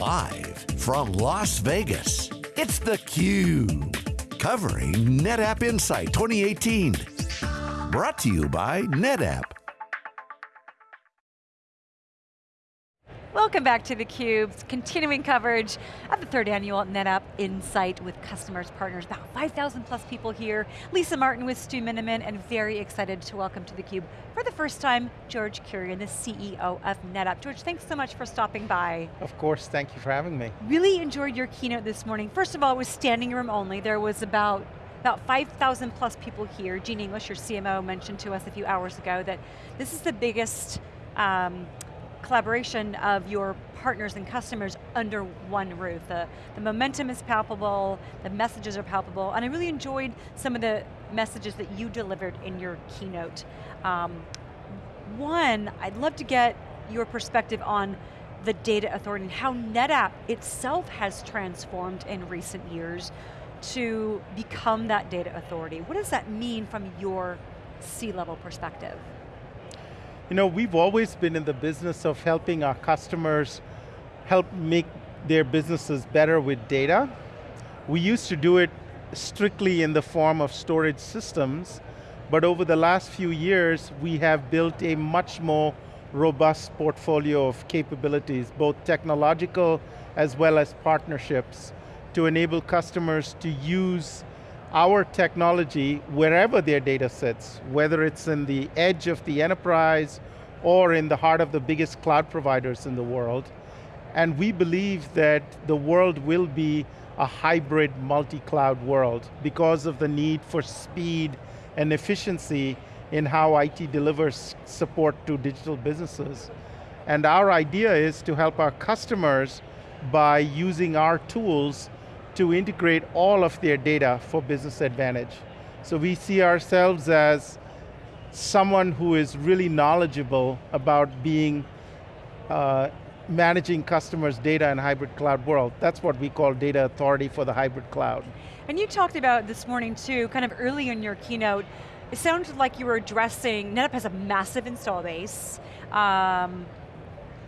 Live from Las Vegas, it's theCUBE. Covering NetApp Insight 2018. Brought to you by NetApp. Welcome back to theCUBE's continuing coverage of the third annual NetApp Insight with customers, partners, about 5,000 plus people here. Lisa Martin with Stu Miniman and very excited to welcome to theCUBE for the first time, George Kurian, the CEO of NetApp. George, thanks so much for stopping by. Of course, thank you for having me. Really enjoyed your keynote this morning. First of all, it was standing room only. There was about about 5,000 plus people here. Jean English, your CMO, mentioned to us a few hours ago that this is the biggest um, collaboration of your partners and customers under one roof. The, the momentum is palpable, the messages are palpable, and I really enjoyed some of the messages that you delivered in your keynote. Um, one, I'd love to get your perspective on the data authority and how NetApp itself has transformed in recent years to become that data authority. What does that mean from your C-level perspective? You know, we've always been in the business of helping our customers help make their businesses better with data. We used to do it strictly in the form of storage systems, but over the last few years, we have built a much more robust portfolio of capabilities, both technological as well as partnerships, to enable customers to use our technology wherever their data sits, whether it's in the edge of the enterprise or in the heart of the biggest cloud providers in the world. And we believe that the world will be a hybrid multi-cloud world because of the need for speed and efficiency in how IT delivers support to digital businesses. And our idea is to help our customers by using our tools to integrate all of their data for business advantage. So we see ourselves as someone who is really knowledgeable about being, uh, managing customers' data in hybrid cloud world. That's what we call data authority for the hybrid cloud. And you talked about this morning too, kind of early in your keynote, it sounded like you were addressing, NetApp has a massive install base, um,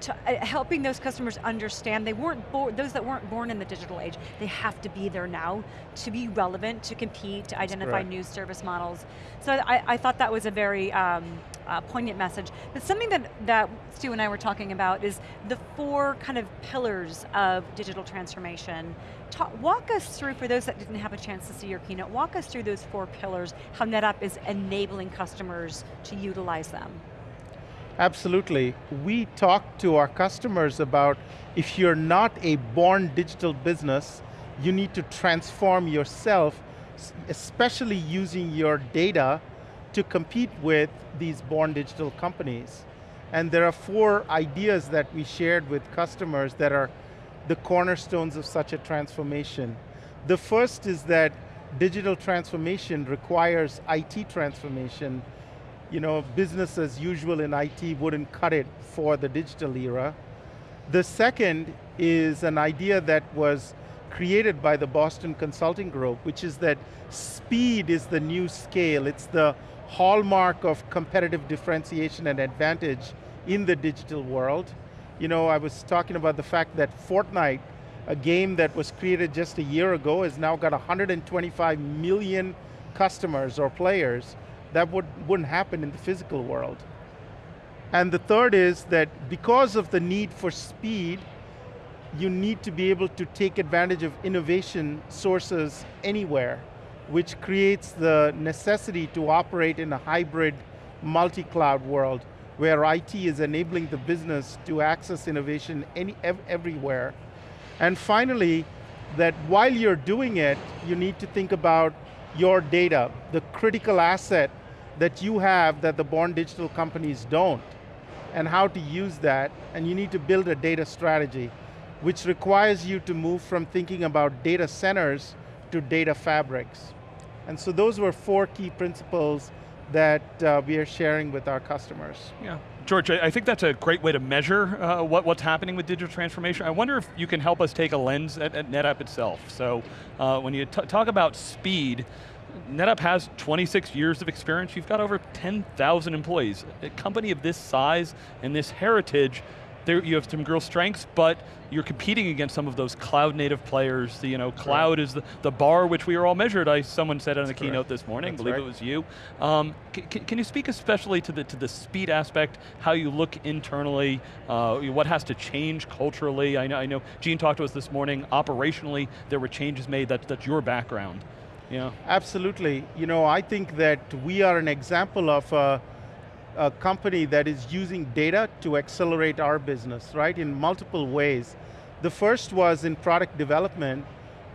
to, uh, helping those customers understand they weren't born, those that weren't born in the digital age, they have to be there now to be relevant, to compete, to identify new service models. So I, I, thought that was a very um, uh, poignant message. But something that, that Stu and I were talking about is the four kind of pillars of digital transformation. Talk, walk us through, for those that didn't have a chance to see your keynote, walk us through those four pillars, how NetApp is enabling customers to utilize them. Absolutely. We talk to our customers about if you're not a born digital business, you need to transform yourself, especially using your data to compete with these born digital companies. And there are four ideas that we shared with customers that are the cornerstones of such a transformation. The first is that digital transformation requires IT transformation you know, business as usual in IT wouldn't cut it for the digital era. The second is an idea that was created by the Boston Consulting Group, which is that speed is the new scale. It's the hallmark of competitive differentiation and advantage in the digital world. You know, I was talking about the fact that Fortnite, a game that was created just a year ago, has now got 125 million customers or players that would, wouldn't happen in the physical world. And the third is that because of the need for speed, you need to be able to take advantage of innovation sources anywhere, which creates the necessity to operate in a hybrid multi-cloud world where IT is enabling the business to access innovation any, ev everywhere. And finally, that while you're doing it, you need to think about your data, the critical asset that you have that the born digital companies don't, and how to use that, and you need to build a data strategy, which requires you to move from thinking about data centers to data fabrics. And so those were four key principles that uh, we are sharing with our customers. Yeah. George, I think that's a great way to measure uh, what, what's happening with digital transformation. I wonder if you can help us take a lens at, at NetApp itself. So uh, when you talk about speed, NetApp has 26 years of experience. You've got over 10,000 employees. A company of this size and this heritage, there, you have some real strengths, but you're competing against some of those cloud native players. The, you know, cloud is the, the bar which we are all measured. I, someone said on the keynote this morning, That's I believe right. it was you. Um, can, can you speak especially to the, to the speed aspect, how you look internally, uh, what has to change culturally? I know, I know Jean talked to us this morning, operationally there were changes made, that, that's your background. Yeah. Absolutely. You know, I think that we are an example of a, a company that is using data to accelerate our business, right, in multiple ways. The first was in product development.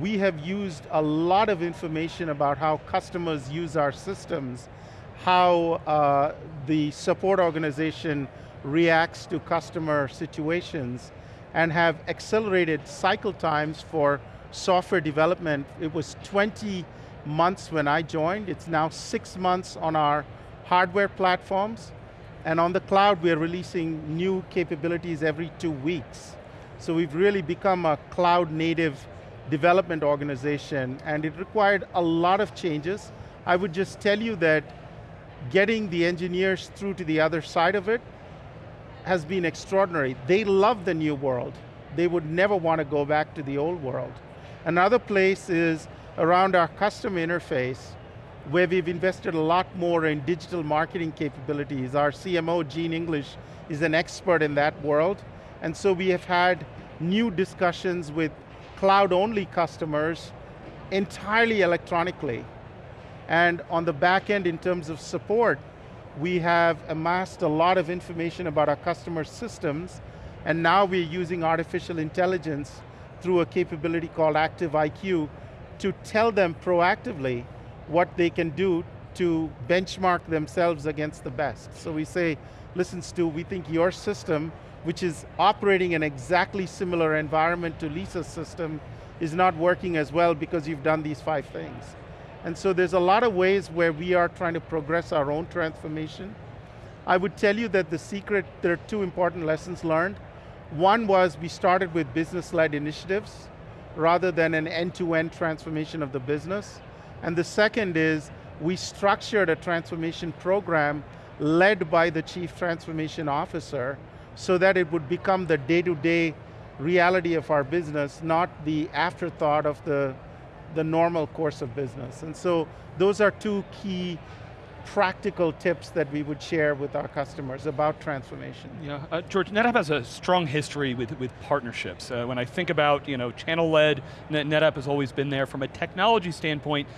We have used a lot of information about how customers use our systems, how uh, the support organization reacts to customer situations, and have accelerated cycle times for software development. It was 20 months when I joined. It's now six months on our hardware platforms. And on the cloud, we're releasing new capabilities every two weeks. So we've really become a cloud native development organization and it required a lot of changes. I would just tell you that getting the engineers through to the other side of it has been extraordinary. They love the new world. They would never want to go back to the old world. Another place is around our custom interface, where we've invested a lot more in digital marketing capabilities. Our CMO, Jean English, is an expert in that world. And so we have had new discussions with cloud-only customers entirely electronically. And on the back end, in terms of support, we have amassed a lot of information about our customer systems, and now we're using artificial intelligence through a capability called Active IQ to tell them proactively what they can do to benchmark themselves against the best. So we say, listen Stu, we think your system, which is operating in exactly similar environment to Lisa's system, is not working as well because you've done these five things. And so there's a lot of ways where we are trying to progress our own transformation. I would tell you that the secret, there are two important lessons learned. One was we started with business-led initiatives rather than an end-to-end transformation of the business. And the second is we structured a transformation program led by the chief transformation officer so that it would become the day-to-day reality of our business, not the afterthought of the, the normal course of business. And so those are two key practical tips that we would share with our customers about transformation. Yeah, uh, George, NetApp has a strong history with, with partnerships. Uh, when I think about you know, channel-led, Net NetApp has always been there. From a technology standpoint,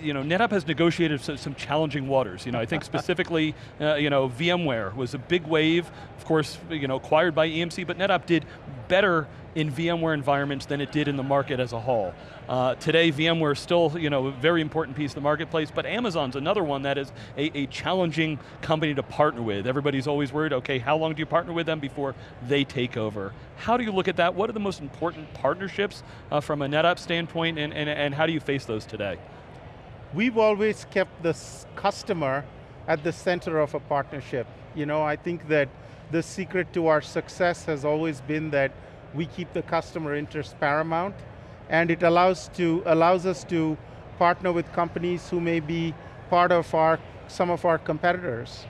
you know, NetApp has negotiated some, some challenging waters. You know, I think specifically, uh, you know, VMware was a big wave, of course, you know, acquired by EMC, but NetApp did better in VMware environments than it did in the market as a whole. Uh, today, VMware is still, you know, a very important piece of the marketplace, but Amazon's another one that is a, a challenging company to partner with. Everybody's always worried, okay, how long do you partner with them before they take over? How do you look at that? What are the most important partnerships uh, from a NetApp standpoint, and, and, and how do you face those today? we've always kept the customer at the center of a partnership. You know, I think that the secret to our success has always been that we keep the customer interest paramount, and it allows, to, allows us to partner with companies who may be part of our, some of our competitors.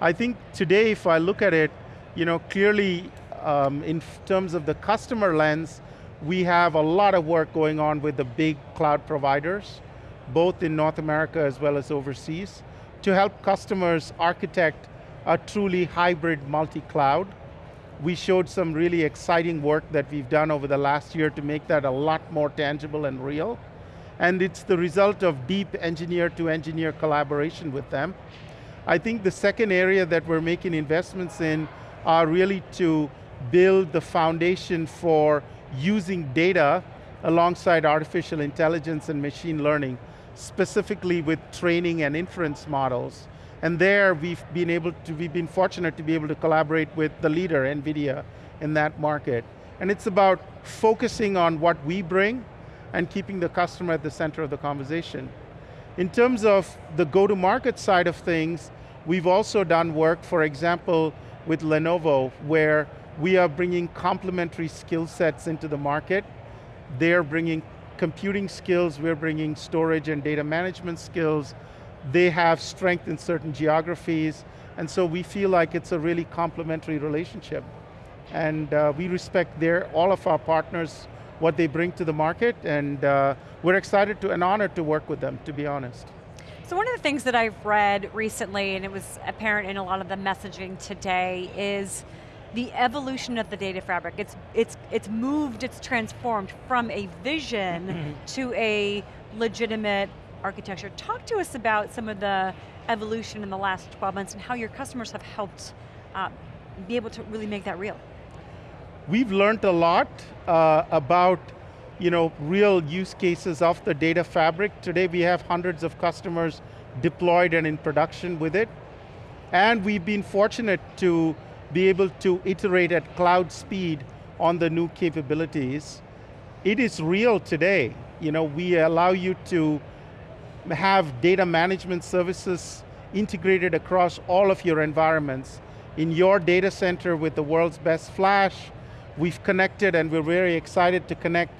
I think today, if I look at it, you know, clearly um, in terms of the customer lens, we have a lot of work going on with the big cloud providers both in North America as well as overseas, to help customers architect a truly hybrid multi-cloud. We showed some really exciting work that we've done over the last year to make that a lot more tangible and real. And it's the result of deep engineer to engineer collaboration with them. I think the second area that we're making investments in are really to build the foundation for using data alongside artificial intelligence and machine learning specifically with training and inference models. And there we've been able to, we've been fortunate to be able to collaborate with the leader, NVIDIA, in that market. And it's about focusing on what we bring and keeping the customer at the center of the conversation. In terms of the go-to-market side of things, we've also done work, for example, with Lenovo, where we are bringing complementary skill sets into the market. They're bringing computing skills, we're bringing storage and data management skills. They have strength in certain geographies, and so we feel like it's a really complementary relationship. and uh, we respect their, all of our partners, what they bring to the market, and uh, we're excited to, and honored to work with them, to be honest. So one of the things that I've read recently, and it was apparent in a lot of the messaging today, is the evolution of the data fabric. It's, it's, it's moved, it's transformed from a vision to a legitimate architecture. Talk to us about some of the evolution in the last 12 months and how your customers have helped uh, be able to really make that real. We've learned a lot uh, about you know, real use cases of the data fabric. Today we have hundreds of customers deployed and in production with it. And we've been fortunate to be able to iterate at cloud speed on the new capabilities. It is real today. You know, we allow you to have data management services integrated across all of your environments. In your data center with the world's best flash, we've connected and we're very excited to connect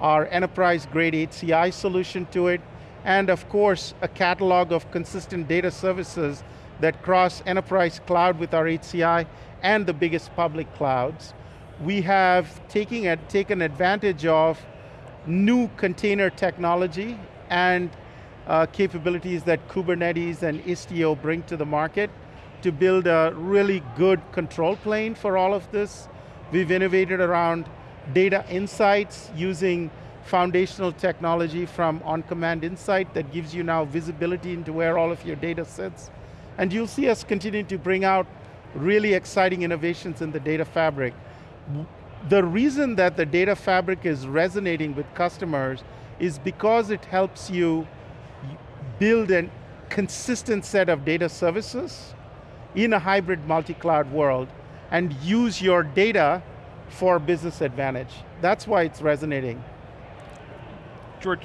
our enterprise grade HCI solution to it, and of course, a catalog of consistent data services that cross enterprise cloud with our HCI and the biggest public clouds. We have taking, taken advantage of new container technology and uh, capabilities that Kubernetes and Istio bring to the market to build a really good control plane for all of this. We've innovated around data insights using foundational technology from OnCommand Insight that gives you now visibility into where all of your data sits. And you'll see us continue to bring out really exciting innovations in the data fabric. The reason that the data fabric is resonating with customers is because it helps you build a consistent set of data services in a hybrid multi-cloud world and use your data for business advantage. That's why it's resonating. George,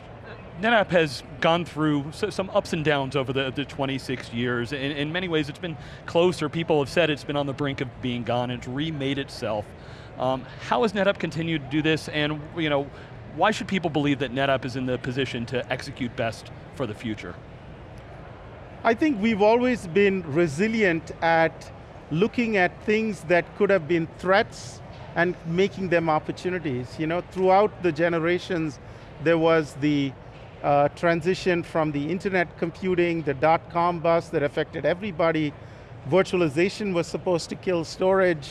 NetApp has gone through some ups and downs over the, the 26 years. In, in many ways, it's been closer. People have said it's been on the brink of being gone. It's remade itself. Um, how has NetApp continued to do this, and you know, why should people believe that NetApp is in the position to execute best for the future? I think we've always been resilient at looking at things that could have been threats and making them opportunities. You know, throughout the generations, there was the uh, transition from the internet computing, the dot-com bust that affected everybody. Virtualization was supposed to kill storage.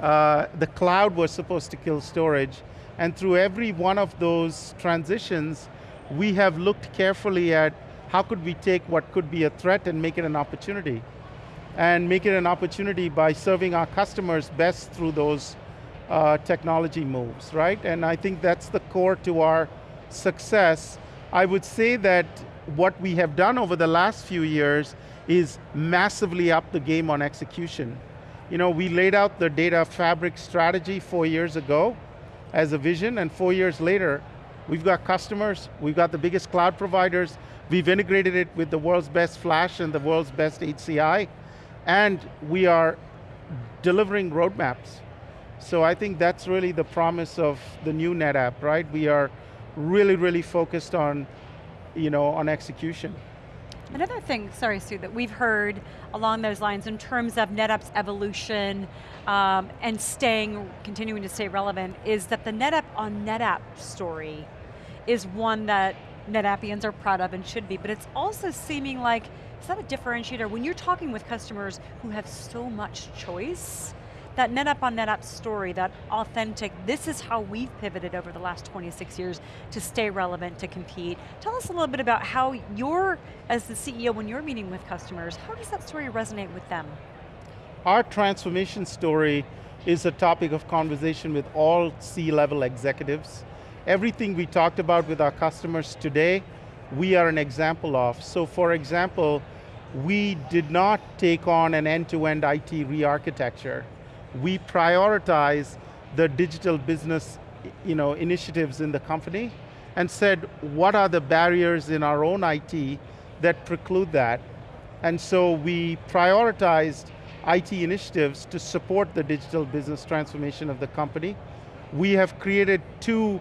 Uh, the cloud was supposed to kill storage. And through every one of those transitions, we have looked carefully at how could we take what could be a threat and make it an opportunity? And make it an opportunity by serving our customers best through those uh, technology moves, right? And I think that's the core to our success. I would say that what we have done over the last few years is massively up the game on execution. You know, we laid out the data fabric strategy four years ago as a vision, and four years later, we've got customers, we've got the biggest cloud providers, we've integrated it with the world's best flash and the world's best HCI, and we are delivering roadmaps. So I think that's really the promise of the new NetApp, right? We are really, really focused on, you know, on execution. Another thing, sorry Stu, that we've heard along those lines in terms of NetApp's evolution um, and staying, continuing to stay relevant is that the NetApp on NetApp story is one that NetAppians are proud of and should be, but it's also seeming like, is that a differentiator? When you're talking with customers who have so much choice, that NetApp on NetApp story, that authentic, this is how we've pivoted over the last 26 years to stay relevant, to compete. Tell us a little bit about how you're, as the CEO, when you're meeting with customers, how does that story resonate with them? Our transformation story is a topic of conversation with all C-level executives. Everything we talked about with our customers today, we are an example of. So for example, we did not take on an end-to-end -end IT re-architecture we prioritize the digital business you know, initiatives in the company and said, what are the barriers in our own IT that preclude that? And so we prioritized IT initiatives to support the digital business transformation of the company. We have created two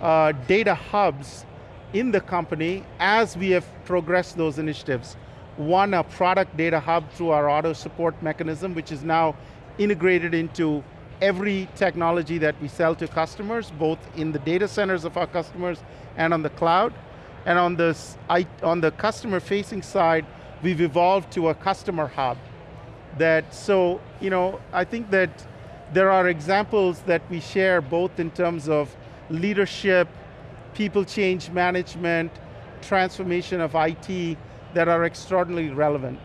uh, data hubs in the company as we have progressed those initiatives. One, a product data hub through our auto support mechanism, which is now integrated into every technology that we sell to customers, both in the data centers of our customers and on the cloud. And on, this, on the customer facing side, we've evolved to a customer hub. That, so, you know, I think that there are examples that we share both in terms of leadership, people change management, transformation of IT that are extraordinarily relevant.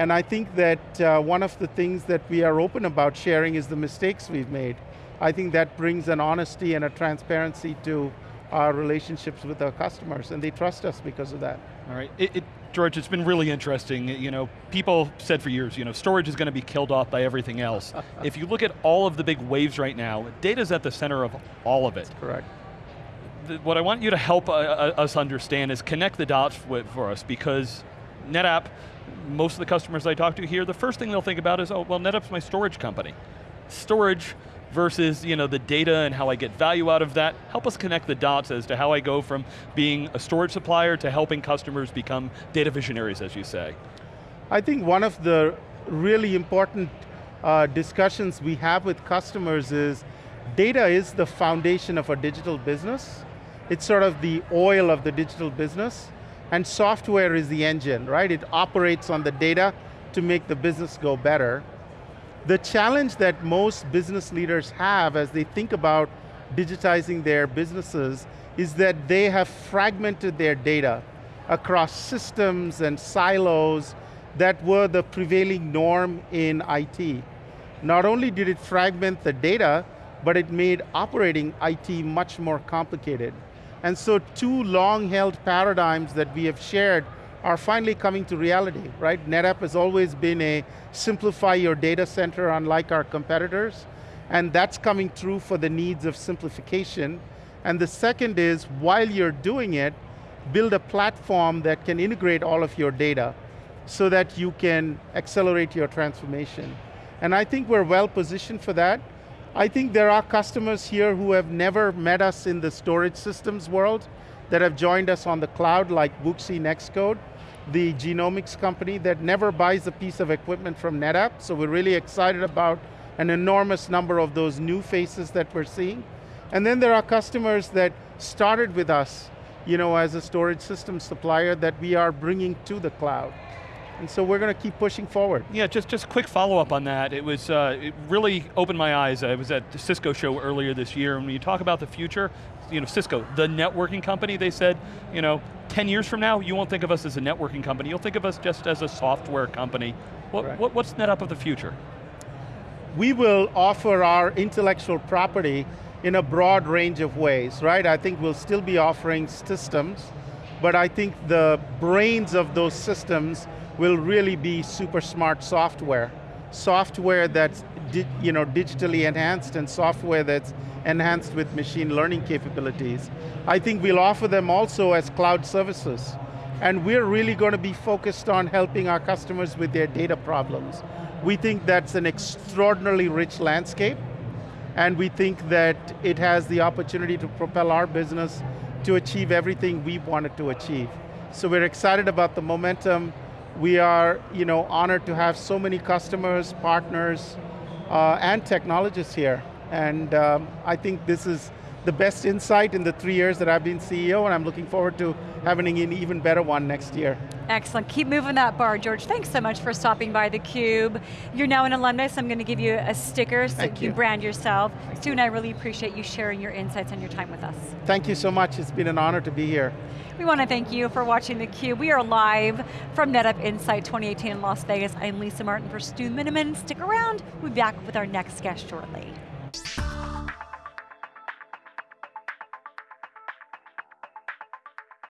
And I think that uh, one of the things that we are open about sharing is the mistakes we've made. I think that brings an honesty and a transparency to our relationships with our customers, and they trust us because of that. All right, it, it, George, it's been really interesting. You know, people said for years, you know, storage is going to be killed off by everything else. if you look at all of the big waves right now, data's at the center of all of it. That's correct. The, what I want you to help uh, uh us understand is connect the dots with, for us because NetApp, most of the customers I talk to here, the first thing they'll think about is, oh, well, NetApp's my storage company. Storage versus you know, the data and how I get value out of that. Help us connect the dots as to how I go from being a storage supplier to helping customers become data visionaries, as you say. I think one of the really important uh, discussions we have with customers is data is the foundation of a digital business. It's sort of the oil of the digital business and software is the engine, right? It operates on the data to make the business go better. The challenge that most business leaders have as they think about digitizing their businesses is that they have fragmented their data across systems and silos that were the prevailing norm in IT. Not only did it fragment the data, but it made operating IT much more complicated. And so two long-held paradigms that we have shared are finally coming to reality, right? NetApp has always been a simplify your data center unlike our competitors, and that's coming true for the needs of simplification. And the second is, while you're doing it, build a platform that can integrate all of your data so that you can accelerate your transformation. And I think we're well positioned for that. I think there are customers here who have never met us in the storage systems world that have joined us on the cloud like Wuxi Nextcode, the genomics company that never buys a piece of equipment from NetApp, so we're really excited about an enormous number of those new faces that we're seeing. And then there are customers that started with us you know, as a storage system supplier that we are bringing to the cloud. And so we're going to keep pushing forward. Yeah, just just quick follow up on that. It was uh, it really opened my eyes. I was at the Cisco show earlier this year, and when you talk about the future, you know, Cisco, the networking company, they said, you know, 10 years from now, you won't think of us as a networking company, you'll think of us just as a software company. What, right. what, what's NetApp of the future? We will offer our intellectual property in a broad range of ways, right? I think we'll still be offering systems, but I think the brains of those systems will really be super smart software. Software that's you know, digitally enhanced and software that's enhanced with machine learning capabilities. I think we'll offer them also as cloud services. And we're really going to be focused on helping our customers with their data problems. We think that's an extraordinarily rich landscape, and we think that it has the opportunity to propel our business to achieve everything we wanted to achieve. So we're excited about the momentum, we are you know, honored to have so many customers, partners, uh, and technologists here. And um, I think this is the best insight in the three years that I've been CEO, and I'm looking forward to having an even better one next year. Excellent, keep moving that bar, George. Thanks so much for stopping by theCUBE. You're now an alumni, so I'm going to give you a sticker so Thank you you brand yourself. Stu and I really appreciate you sharing your insights and your time with us. Thank you so much, it's been an honor to be here. We want to thank you for watching theCUBE. We are live from NetApp Insight 2018 in Las Vegas. I'm Lisa Martin for Stu Miniman. Stick around, we'll be back with our next guest shortly.